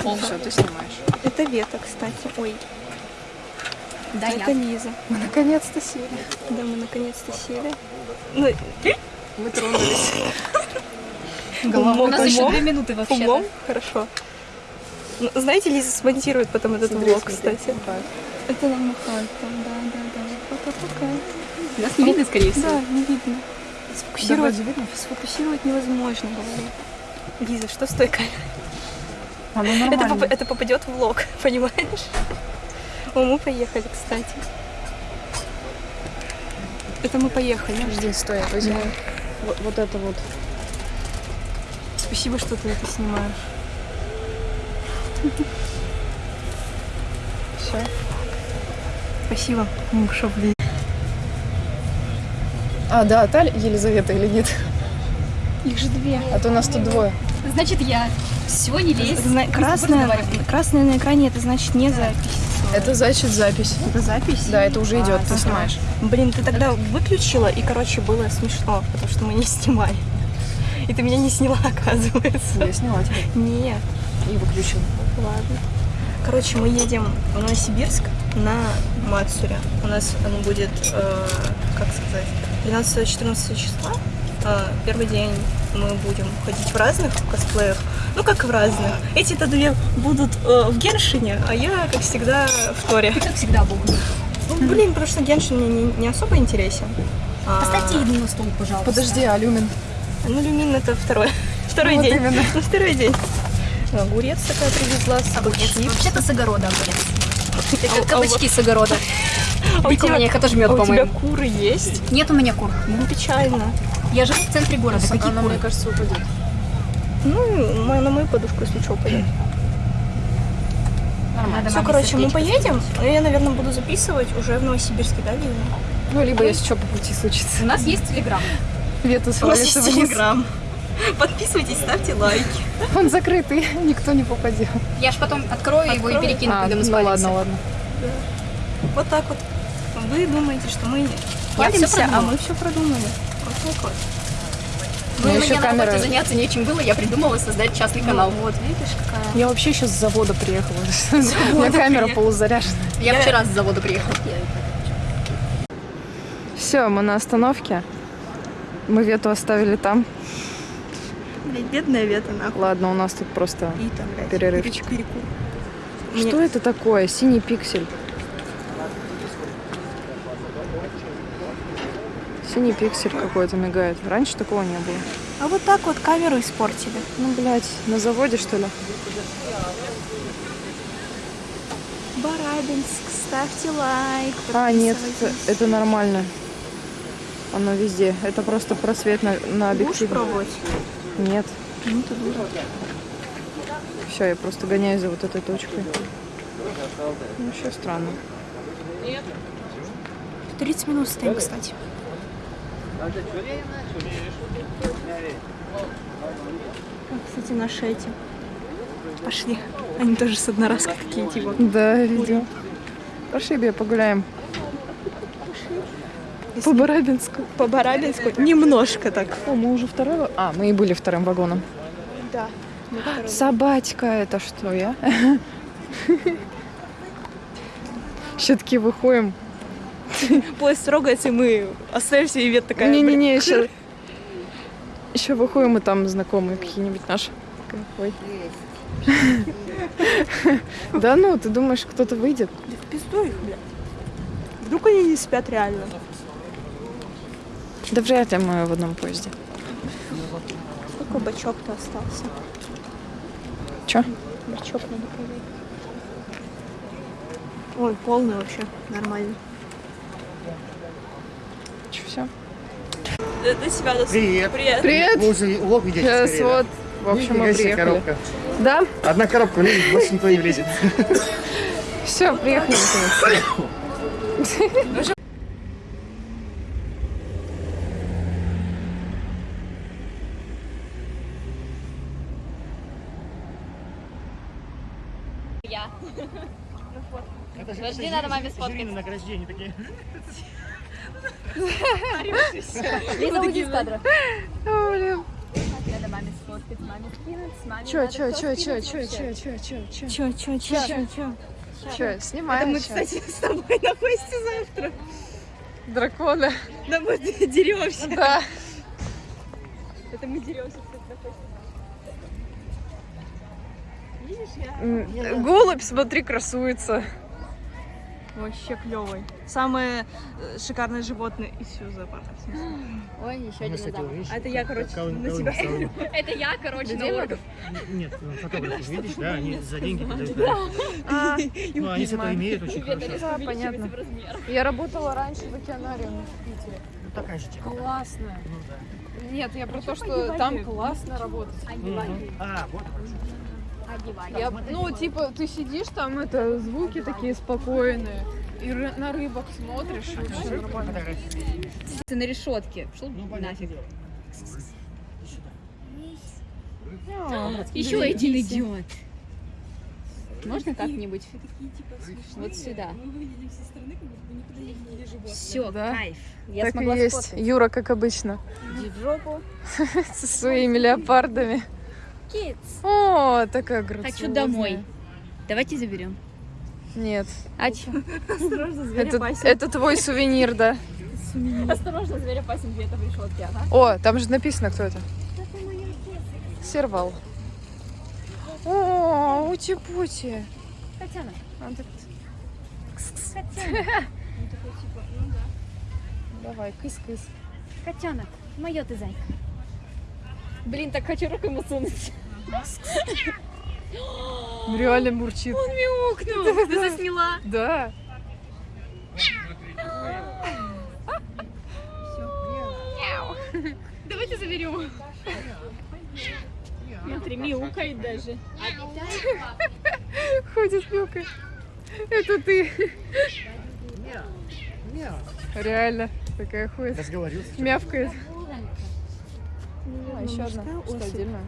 Все, ты снимаешь. Это Вета, кстати. Ой, Да, это Лиза. Мы наконец-то сели. Да, мы наконец-то сели. Ну, Мы тронулись. умом, У нас еще умом, две минуты вообще. умом, хорошо. Ну, знаете, Лиза смонтирует потом этот Смотри, влог, смотри. кстати. Это нам махает там, да, да, да. Пока-пока. Нас не видно, скорее всего. Да, не видно. Сфокусировать, сфокусировать невозможно, говорю. Лиза, что с той камерой? Оно Это, поп- это попадет в влог, понимаешь? О, мы поехали, кстати. Это мы поехали. Подожди, стой, я возьму вот, вот это вот. Спасибо, что ты это снимаешь. Все. Спасибо. Шо, блин. А, да, та Елизавета или нет? Их же две. А то нас тут двое. Значит, я. Все, не лезь. Зна- разговариваем. красная на экране, это значит не запись. Это значит запись. Это запись? Да, это уже идет, ты Ага. снимаешь. Блин, ты тогда выключила, и, короче, было смешно, потому что мы не снимали. И ты меня не сняла, оказывается. Я сняла тебя Нет, и выключила. ладно. Короче, мы едем в Новосибирск на Мацуре. У нас оно будет, э, как сказать, 13-14 числа. Первый день мы будем ходить в разных косплеях. Ну, как в разных. Эти-то две будут э, в Геншине, а я, как всегда, в Торе. Ты как всегда был. Ну, блин, потому что Геншин мне не, не особо интересен. А, Поставьте еду на стол, пожалуйста. Подожди, а люмин? Ну, люмин это второй, второй Вот день. именно. Ну, второй день. Ну, Огурец такая привезла, Огурец. сабачки. Вообще-то с огорода огурец. А- Как кабачки с огорода. А у их тоже мед, а у тебя по-моему. куры есть? Нет у меня кур. Ну, печально. Я живу в центре города. Какие Она, куры? мне кажется, упадет. Ну, на мою подушку, если что, пойдет. Надо Все, короче, мы поедем. Я, наверное, буду записывать уже в Новосибирске, да, Лиза? Ну, либо если что по пути случится. У нас есть телеграм. Вету У нас есть. Телеграм. Подписывайтесь, ставьте лайки. Он закрытый, никто не попадет. Я ж потом открою его и перекину, А, когда мы ну спалимся. ладно, ладно. Вот так вот. Вы думаете, что мы Я палимся, а мы все продумали. У меня Ну, еще мне на камера... работе заняться нечем было, я придумала создать частный канал. Ну, вот, видишь, какая. Я вообще сейчас с завода приехала. У меня камера полузаряжена. Я вчера с завода приехала. Все, мы на остановке. Мы Вету оставили там. Бедная Вета, нахуй. Ладно, у нас тут просто... И там, блядь, Перерывчик. Что это такое? Синий пиксель. Синий пиксель какой-то мигает. Раньше такого не было. А вот так вот камеру испортили. Ну, блядь, на заводе, что ли? Барабинск, ставьте лайк. А, нет, это, нормально. Оно везде. Это просто просвет на, на Будешь объективе. пробовать? Нет. Ну, ты дура. Все, я просто гоняюсь за вот этой точкой. Ну, еще странно. 30 минут стоим, кстати. А, Кстати, наши эти пошли. Они тоже с одноразкой такие, типа. Да, видео. Пошли, бе, погуляем. По Барабинску. По Барабинску немножко так. О, мы уже второй... А, мы и были вторым вагоном. Да. Собачка, это что, я? Еще таки выходим. Поезд трогается, и мы остаемся, и Вет такая... Не-не-не, еще... Еще выходим, и там знакомые какие-нибудь наши. Ой. Да ну, ты думаешь, кто-то выйдет? Да в пизду их, блядь. Вдруг они не спят реально. Да вряд ли мы в одном поезде. Сколько бачок-то остался? Че? Бачок надо проверить. Ой, полный вообще, нормально. Все? До себя, до Привет. Привет. Привет! Вы уже улов идете Сейчас скорее, вот, да? в общем, мы приехали. коробка. Да? Одна коробка влезет, больше никто не влезет. Все, приехали же Подожди, надо маме сфоткать. жюри на награждение такие. Лиза, уйди из кадра. Надо маме сфоткать. Чё, чё, чё, чё, чё, чё, чё, чё, чё? Чё, чё, чё, чё, чё? Чё, снимаем Мы, щас. кстати, с тобой на квесте завтра. Дракона. Да мы деремся. Да. Это мы деремся, кстати, на квесте. Видишь, я Голубь, смотри, красуется. Вообще клевый. Самое э, шикарное животное из всего зоопарка. Ой, еще один А это я, короче, кого- на кого себя. Это я, короче, на орков. Нет, ну, фотографы, видишь, да, они за деньги да. А, Ну, они с этого имеют очень хорошо. да, понятно. Я работала раньше в океанариуме в Питере. Ну, такая же тема. Классно. Ну, да. Нет, я про то, что там классно работать. А, вот. Я, ну, типа, ты сидишь там, это звуки такие спокойные, и на рыбок смотришь, и вообще нормально. Ты на решетке. Шел Ну, нафиг. дело. Еще один идет. Можно как-нибудь? Вот сюда. Все, Да. кайф. Я так и есть. Юра, как обычно, Иди в жопу. со своими леопардами. Kids. О, такая грациозная. Хочу домой. Давайте заберем. Нет, А че? Осторожно, зверь это, опасен. это твой сувенир, да. Осторожно, зверь опасен где-то в решетке, ага. О, там же написано, кто это. Сервал. О, ути-пути. Котенок. А, так-. Давай, кыс-кыс. Котенок. Мое ты зайка. Блин, так хочу руку ему сунуть. Реально мурчит. Он мяукнул. Ты засняла. Да. Давайте заберем. Смотри, мяукает даже. Ходит мяукает. Это ты. Реально. Такая ходит. Разговорился. Мявкает. А, еще одна. Что, отдельно?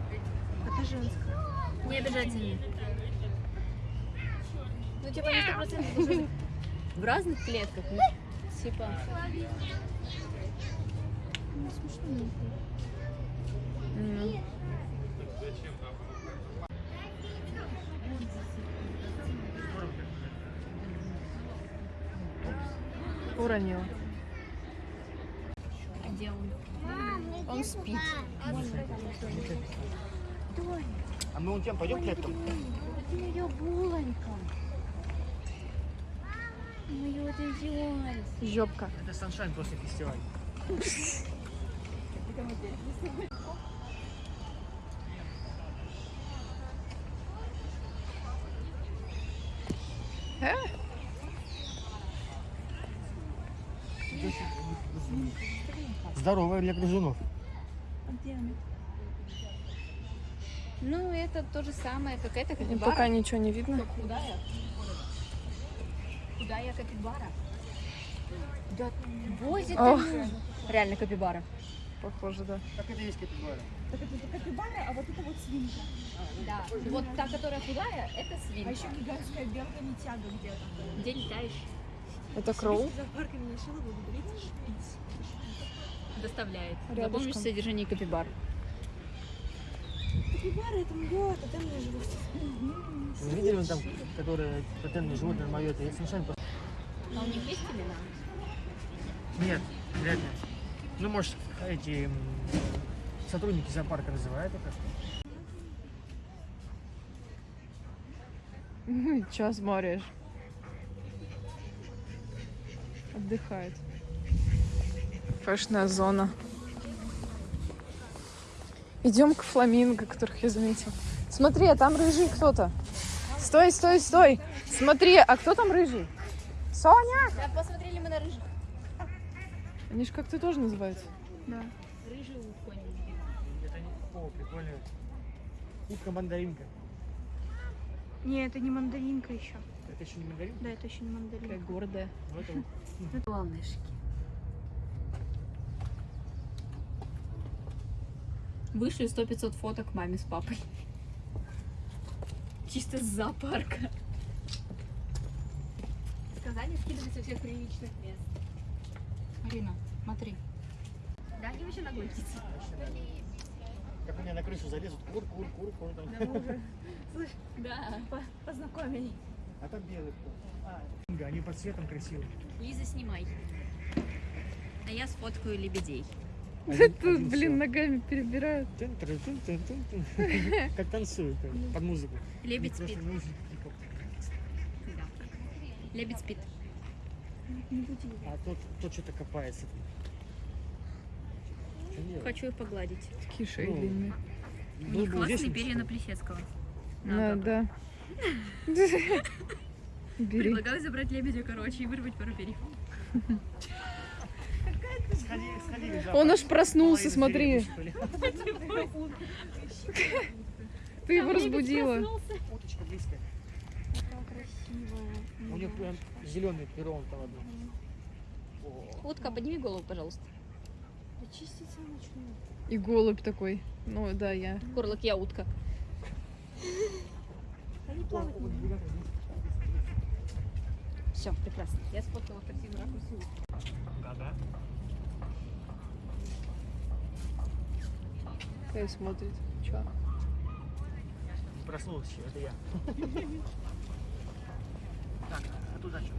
Это женская. Не обижательно. Ну, типа, не сто процентов в разных клетках. ну, Типа. М. Уронила. А где он? Он спит. Тоня. А мы уйдем, пойдем к этому. Это ее булонька. Мы ее вот идеально. Жопка. Это саншайн после фестиваля. Э? Здоровая для грызунов. А где она? Ну, это то же самое, как это И капибара. пока ничего не видно. Худая. Худая капибара. Да, возит. Реально капибара. Похоже, да. Как это есть капибара? Да. Вот та, которая худая, это свинка. А еще гигантская белка не тяга где-то. Где летаешь? Это кроу? Доставляет. Рядышком. Запомнишь содержание капибар. Капибара это мое тотемное животное. Вы видели вон там, которые тотемные животные мое, это есть Саншайн просто? А у них есть имена? Нет, вряд ли. Ну, может, эти сотрудники зоопарка называют это. Час смотришь. Отдыхает. Фэшная зона. Идем к фламинго, которых я заметила. Смотри, а там рыжий кто-то. Стой, стой, стой. Смотри, а кто там рыжий? Соня! Да, посмотрели мы на рыжих. Они же как-то тоже называются. Рыжий конь. Это не... О, прикольно. Утка-мандаринка. Не, это не мандаринка еще. Это еще не мандаринка? Да, это еще не мандаринка. Какая гордая. Ну, Выше 100-500 фоток маме с папой. Чисто с зоопарка. Сказали скидывать со всех приличных мест. Марина, смотри. Да, они вообще птицы. Как у меня на крышу залезут, кур, кур, кур, кур. там. Да. Познакомились. А там белый кто? А, они под светом красивые. Лиза, снимай. А я сфоткаю лебедей. Тут, блин, ногами перебирают. Как танцуют под музыку. Лебедь спит. Да. Лебедь спит. А тот, тот что-то копается. Хочу их погладить. Такие шеи Ну, длинные. У них бы классные перья на Плесецкого. Да. Бери. Предлагаю забрать лебедя, короче, и вырвать пару перьев. Он аж проснулся, смотри. Ты его разбудила. Уточка близкая. У них прям зеленый перо там одно. Утка, подними голову, пожалуйста. И голубь такой. Ну да, я. Горлок, я утка. Все, прекрасно. Я сфоткала в красивом Кай смотрит. Чё? Еще, это я. Так, а туда что?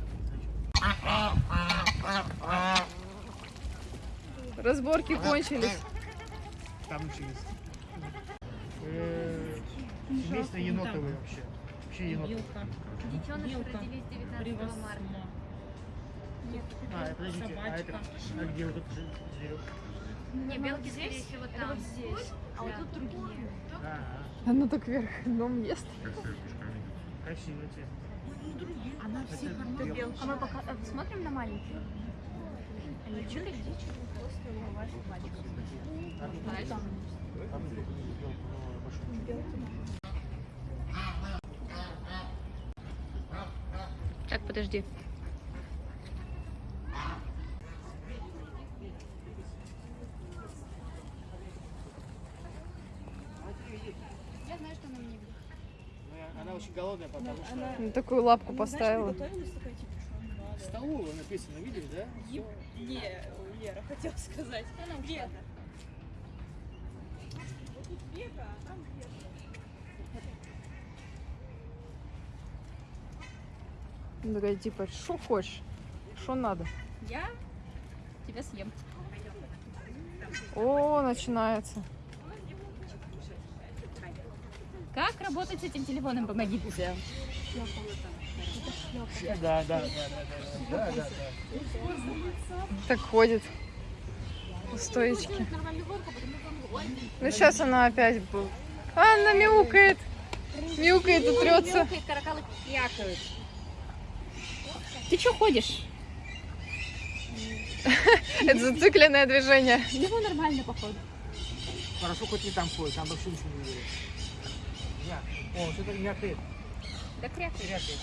Разборки кончились. Там еще есть. Э, Семейство енотовые вообще. Вообще енотовые. Детеныши родились 19 марта. А, э, подождите, а это, а где вот этот зверек? Не, белки, скорее всего, там. А вот тут другие. А, Оно так вверх дом ест. а, красивый цвет. Она все белка. А мы пока а, смотрим на маленькие? Они что Там белку, но большую. Так, подожди. Я знаю, что она мне видит. Ну, я- Она очень голодная, потому что Ну, такую лапку поставила. Готовилась такая, типа, что? столовая написано, видели, да? Не, Лера хотела сказать. Она ушла. Века, а там Века. Ну, такая, типа, что хочешь? Что надо? Я тебя съем. О, начинается. Как работать с этим телефоном? Помогите. Да, да, да, да, да, да, да. Так ходит. У стоечки. Ну, сейчас она опять будет. А, она мяукает. Мяукает и трется. Ты что ходишь? Это зацикленное движение. Его нормально, походу. Хорошо, хоть не там ходит, там вообще ничего не видели. О, что-то мякает. Да крякает. Крякает.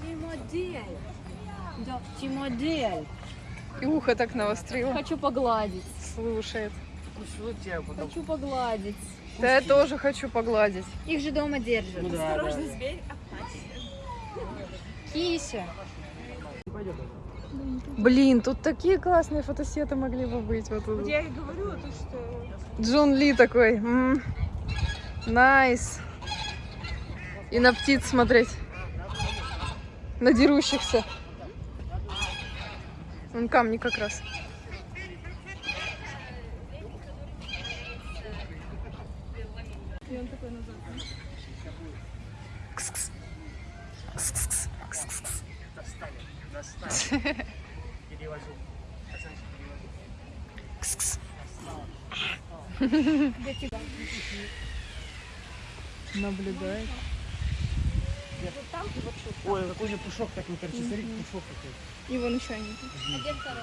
Ты модель. Да, ты модель. И ухо так навострила. Хочу погладить. Слушает. Тебя потом. Хочу погладить. Да я тоже хочу погладить. Их же дома держат. Ну да, Осторожно, да. зверь. Кися. Пойдет. Блин, тут такие классные фотосеты могли бы быть. Вот тут. Я и говорю, то, что... Джон Ли такой. м, Nice. И на птиц смотреть. На дерущихся. Вон камни как раз. Наблюдает. Ой, какой него пушок такой торчит. Смотри, пушок такой. Его начальник. А где второй?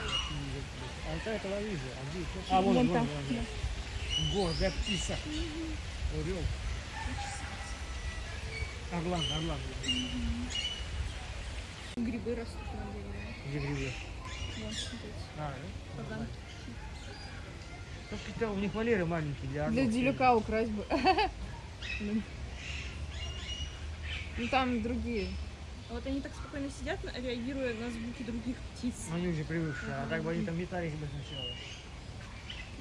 А это это Лавиза. А где? А, вон, вон, вон. вон. Гордая птица. Орел. Орлан, орлан. Грибы растут на дереве. Где грибы? Вон, смотрите. А, да? Ну, какие-то у них валеры маленькие для Для орлов. делюка украсть бы. Ну там другие. А вот они так спокойно сидят, реагируя на звуки других птиц. Ну, они уже привыкшие, а так бы они там метались бы сначала.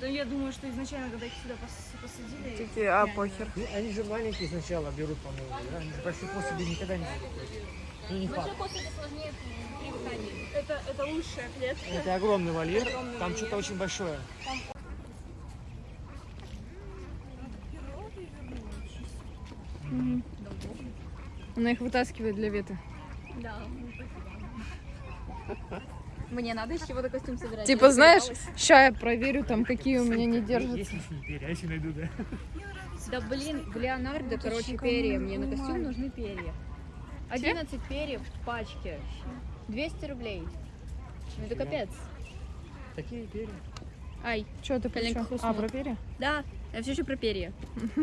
Да я думаю, что изначально, когда их сюда пос- посадили... Такие, а похер. Ну, они же маленькие сначала берут, по-моему, да? Они же после себе никогда не будут. Ну, не факт. это сложнее привыкание. Это, это лучшая клетка. Это огромный вольер, Огромный там что-то очень большое. Она их вытаскивает для веты. Да. Мне надо из чего-то костюм собирать. Типа, Я знаешь, ща я проверю там, какие у меня не держатся. Есть лишние перья, если найду, да. Да блин, в Леонардо, короче, перья. Мне на костюм нужны перья. 11 перьев в пачке. 200 рублей. Ну это капец. Такие перья. Ай, Что ты Коленка. А, про перья? да, я все еще про перья.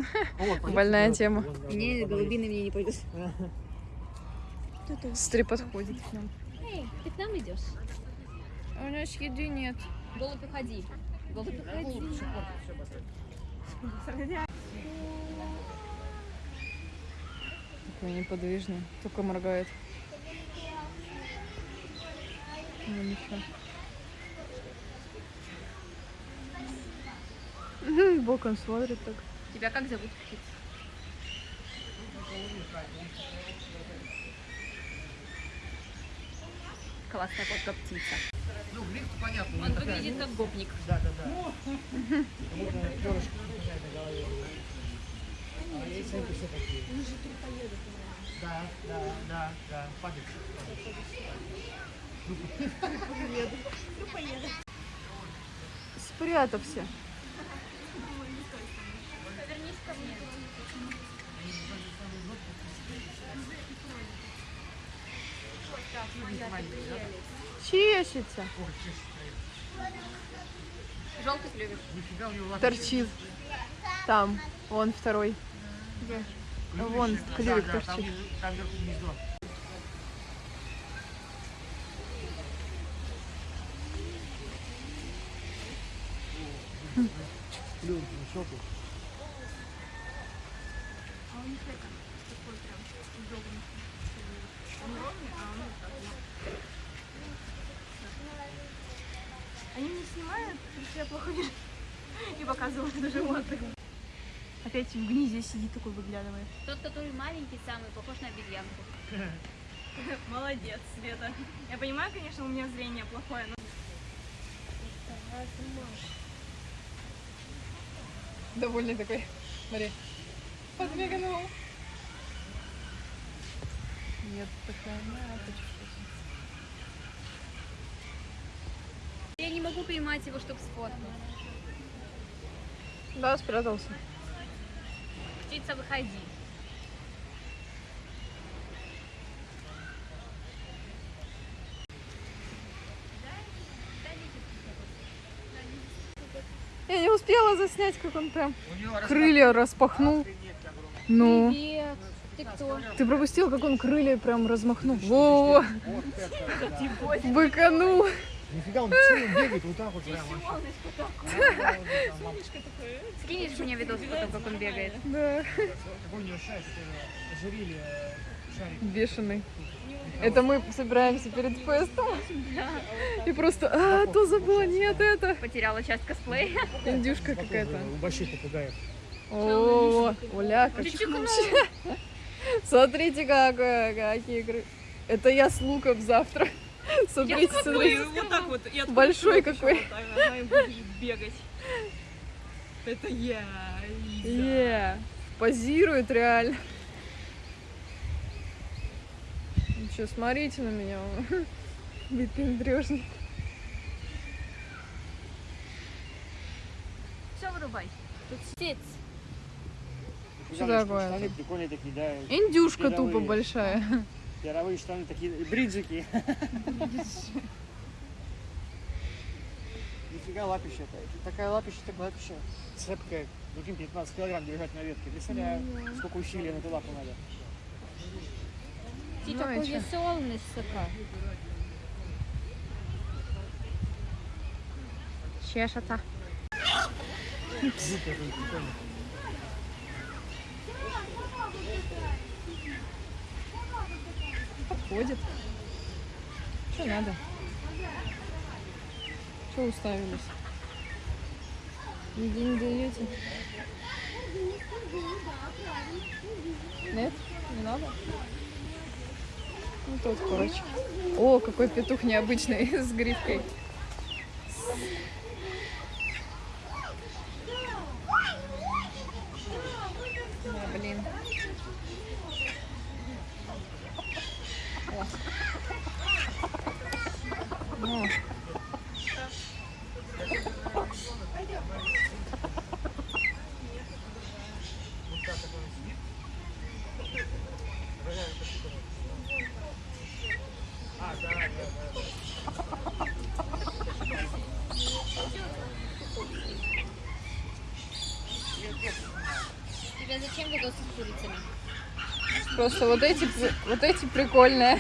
Больная тема. Не, голубины мне не пойдут. Стри подходит к нам. Эй, ты к нам идешь? А у нас еды нет. Голубь, уходи. Голубь, уходи. Такой неподвижный, только моргает. Ну, ничего. Мгм, Боком смотрит так. Тебя как зовут? птица? Классная фотка птица. Ну, лифт понятно. Он ну, такая, выглядит как гопник. Да, да, да. Можно перышко на голове. А есть все такие. Да, да, да, да. Падает. Желтый клювик. Нифига у него лапы. Торчит. Там. Вон второй. Вон Да, клювик да, там, торчит. там гнездо. Плюнь на щеку. Они не снимают, потому что я плохо вижу. И показывают на животных. Опять в гнизе сидит такой выглядывает. Тот, который маленький самый, похож на обезьянку. Молодец, Света. Я понимаю, конечно, у меня зрение плохое, но... Довольный такой. Смотри. Подмигнул. Нет, такая мякоть. Я не могу поймать его, чтобы сфоткать. Да, спрятался. Птица, выходи. Я не успела заснять, как он прям крылья распахнул. Ну, Привет. Ты кто? ты пропустил, как он крылья прям размахнул. Во, быканул. Нифига, он сильно бегает вот так вот прям. вообще. Скинешь мне видос потом, как он бегает? Да, Какой у него шарик, ожерелье, э, шарик. бешеный. Это мы собираемся перед фестом. И просто, а, то забыла, нет, это. Потеряла часть косплея. Индюшка какая-то. У больших попугаев. О, Оля, чихнул. Смотрите, какое, какие кры... Это я с луком завтра. Смотрите, смотрите. вот так вот. и Большой какой. вот так, Она будет бегать. Это я. Лиза. Позирует реально. Ну что, смотрите на меня. Выпендрежник. Все, вырубай. Тут птиц. Что такое? Индюшка тупо большая. Яровые штаны такие, бриджики. Нифига лапища это. Такая лапища, так лапища. Цепкая. Прикинь, 15 килограмм держать на ветке. Представляю, сколько усилий на эту лапу надо. Ты Ну, такой веселый, сука. Чешется. Супер, прикольно. Подходит. Что надо? Что уставились? Еды не даете? Нет? Не надо? Ну тот, короче. О, какой петух необычный с грифкой. Просто вот эти, вот эти прикольные.